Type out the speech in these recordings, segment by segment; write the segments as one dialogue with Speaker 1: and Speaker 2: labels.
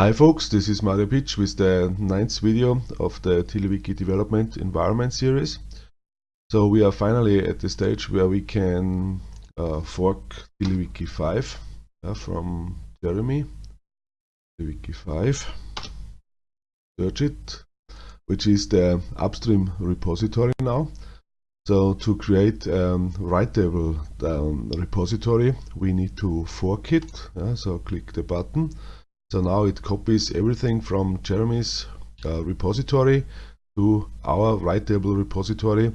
Speaker 1: Hi folks, this is Mario Pietsch with the ninth video of the TiddlyWiki Development Environment series. So we are finally at the stage where we can uh, fork TiddlyWiki 5 uh, from Jeremy. TiddlyWiki 5, search it, which is the upstream repository now. So to create a writable um, repository, we need to fork it. Uh, so click the button so now it copies everything from Jeremy's uh, repository to our writable repository,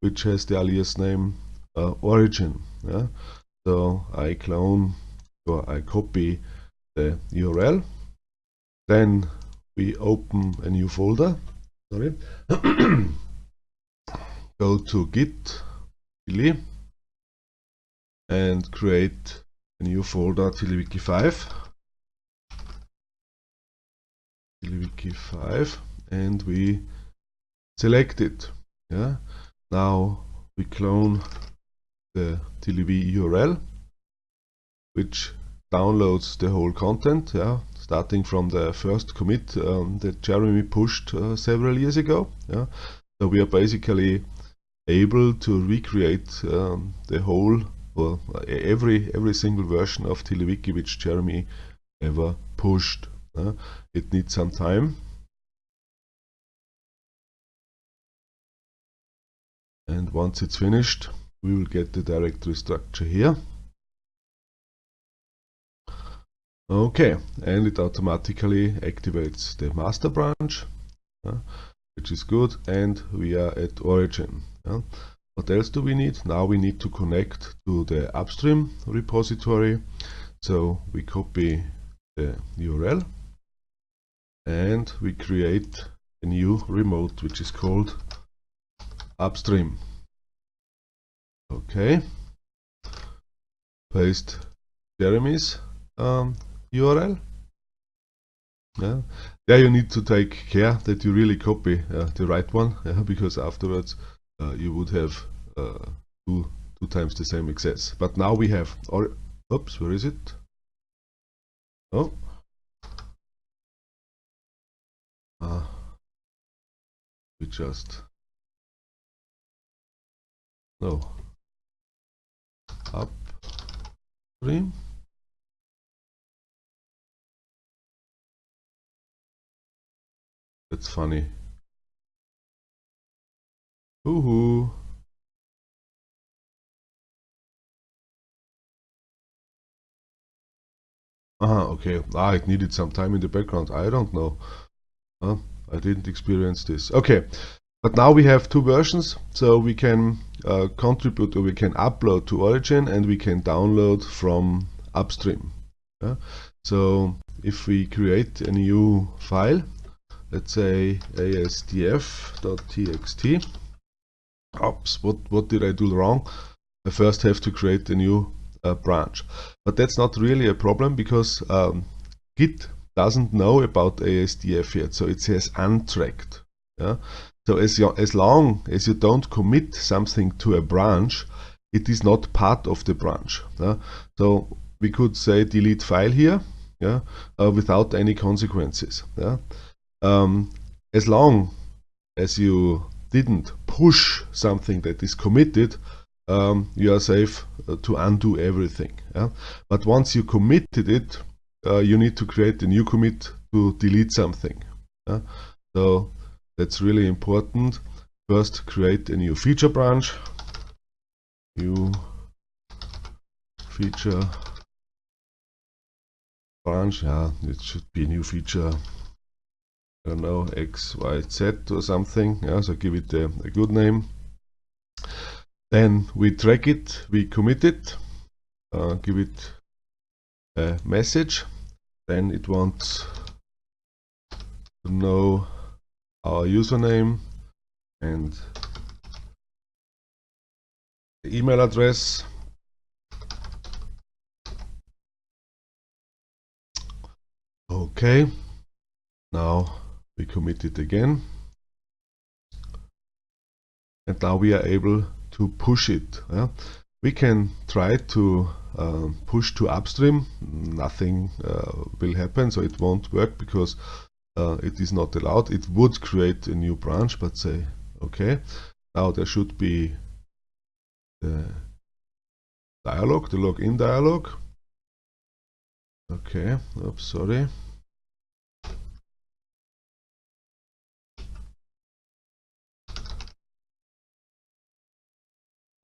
Speaker 1: which has the alias name uh, origin. Yeah? So I clone or I copy the URL. Then we open a new folder. Sorry. Go to git tilly and create a new folder TiddlyWiki5 Lewiki 5 and we select it. Yeah. Now we clone the TLB URL, which downloads the whole content, yeah, starting from the first commit um, that Jeremy pushed uh, several years ago. Yeah. So we are basically able to recreate um, the whole or every every single version of TiddlyWiki which Jeremy ever pushed uh, it needs some time. And once it's finished, we will get the directory structure here. Okay, and it automatically activates the master branch, uh, which is good, and we are at origin. What else do we need? Now we need to connect to the upstream repository. So we copy the URL and we create a new remote which is called upstream. Okay. Paste Jeremy's um, URL yeah. there you need to take care that you really copy uh, the right one yeah, because afterwards uh, you would have uh, two two times the same access. But now we have or oops where is it? Oh we just no up stream that's funny Woohoo! Ah, okay. Ah, it needed some time in the background. I don't know. Uh, I didn't experience this. Okay, but now we have two versions, so we can uh, contribute or we can upload to Origin and we can download from upstream. Yeah? So if we create a new file, let's say asdf.txt. Oops, what, what did I do wrong? I first have to create a new uh, branch. But that's not really a problem because um, Git doesn't know about ASDF yet, so it says untracked. Yeah? So as, you, as long as you don't commit something to a branch, it is not part of the branch. Yeah? So we could say delete file here yeah, uh, without any consequences. Yeah? Um, as long as you didn't push something that is committed, um, you are safe uh, to undo everything. Yeah? But once you committed it, uh, you need to create a new commit to delete something. Uh, so that's really important. First, create a new feature branch. New feature branch. Yeah, it should be a new feature. I don't know, X, Y, Z or something. Yeah, so give it a, a good name. Then we track it, we commit it, uh, give it a message then it wants to know our username and the email address okay now we commit it again and now we are able to push it yeah? We can try to uh, push to upstream. Nothing uh, will happen so it won't work because uh, it is not allowed. It would create a new branch but say okay now there should be the dialog the login dialog okay oops sorry.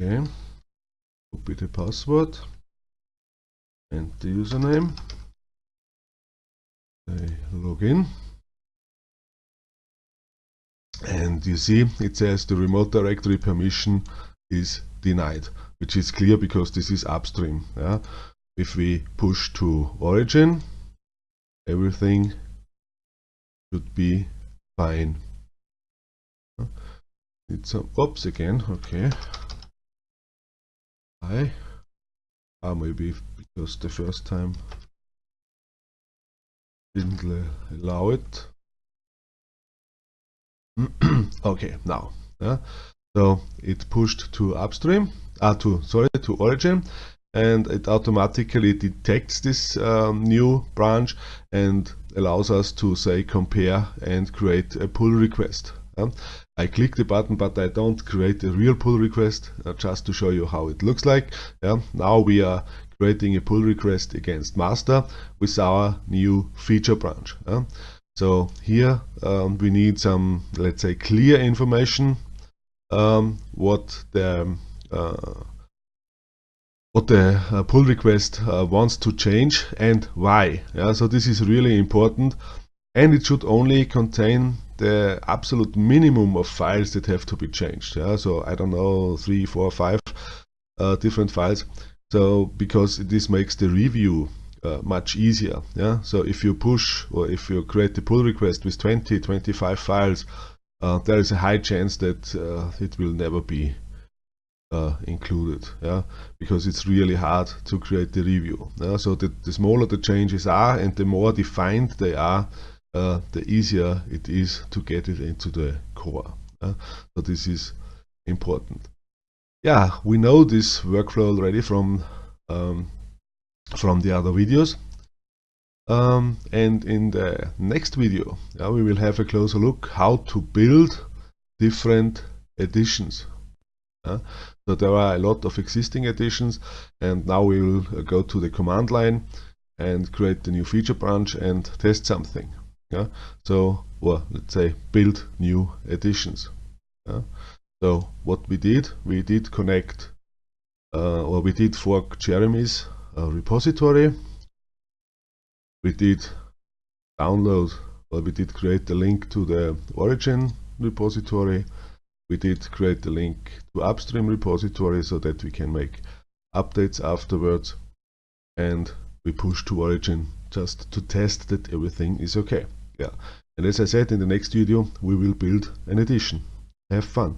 Speaker 1: Okay copy the password and the username. I log in. And you see it says the remote directory permission is denied which is clear because this is upstream yeah? if we push to origin everything should be fine. It's some oops again okay hi. Ah maybe because the first time? Didn't allow it. Okay now yeah. So it pushed to upstream uh, to sorry to origin and it automatically detects this um, new branch and allows us to say compare and create a pull request? I click the button but I don't create a real pull request uh, just to show you how it looks like yeah? now we are creating a pull request against master with our new feature branch yeah? so here um, we need some let's say clear information um, what the uh, what the uh, pull request uh, wants to change and why yeah so this is really important and it should only contain the absolute minimum of files that have to be changed yeah? So i don't know three four five uh, different files. So because this makes the review uh, much easier yeah? So if you push or if you create the pull request with 20 25 files uh, there is a high chance that uh, it will never be uh, included yeah? Because it's really hard to create the review yeah? so the, the smaller the changes are and the more defined they are uh, the easier it is to get it into the core yeah? so this is important yeah we know this workflow already from um, from the other videos um, and in the next video yeah, we will have a closer look how to build different editions uh, so there are a lot of existing editions and now we will uh, go to the command line and create the new feature branch and test something. Yeah? So, let's say build new editions. Yeah? So what we did, we did connect uh, or we did fork Jeremy's uh, repository. We did download or we did create the link to the origin repository we did create the link to upstream repository so that we can make updates afterwards and we push to origin just to test that everything is okay yeah. And as I said in the next video we will build an edition have fun